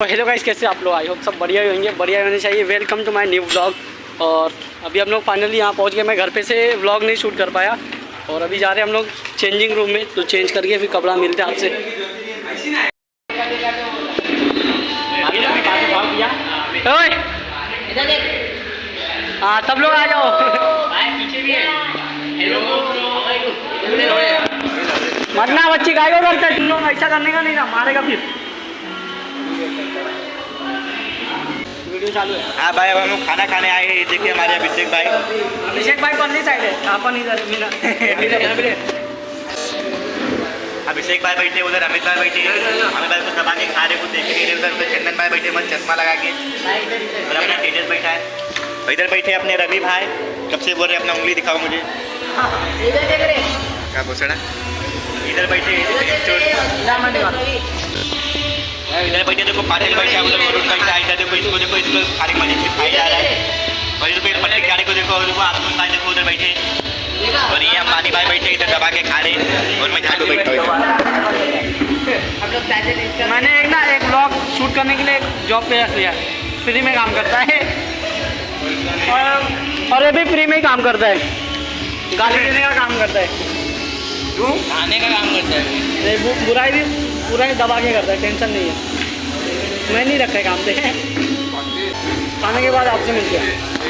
तो hello guys कैसे आप लोग? आई होप सब बढ़िया ही होंगे, बढ़िया होने चाहिए। Welcome to my new vlog और अभी हम लोग फाइनली यहाँ पहुँच गए। मैं घर पे से व्लॉग नहीं शूट कर पाया। और अभी जा रहे हैं हम लोग चेंजिंग रूम में। तो चेंज करके फिर कपड़ा मिलते हैं आपसे। हाँ सब लोग आ जाओ। मरना बच्ची, गाय ऐसा करने का नहीं ना मारेगा फिर। है। हाँ भाई अब हम लोग खाना खाने आए हैं। ये देखिए हमारे अभिषेक भाई। अभिषेक भाई पन्नी साइड है। अपन इधर मीना। अभिषेक भाई बैठे उधर अमित भाई बैठे। अमित भाई को दबा के खा रहे कुछ देख रहे उधर उधर चंदन भाई बैठे मत चश्मा लगा के। और अपना तेजस बैठा है। इधर बैठे अपने रवि भाई। कब से बोल रहे अपना उंगली दिखाओ मुझे। क्या भूषणा इधर बैठे इधर बैठे देखो पाटिल बैठा है उधर वरुण बैठा देखो इसको देखो इसको खाली मज़े से खाई जा रहा है और इधर पट्टी गाड़ी को देखो देखो आसमान भाई देखो उधर बैठे और ये अंबानी भाई बैठे इधर दबा के खा रहे और मैं झाड़ू बैठा हूँ मैंने एक ना एक ब्लॉग शूट करने के लिए जॉब पे रख लिया। फ्री में काम करता है। और और ये भी फ्री में ही काम करता है। गाली देने का काम करता है। क्यों खाने का काम करता है। बुराई भी पूरा ही दबा के करता है, टेंशन नहीं है। मैं नहीं रखा है काम से खाने के बाद आपसे मिलते हैं।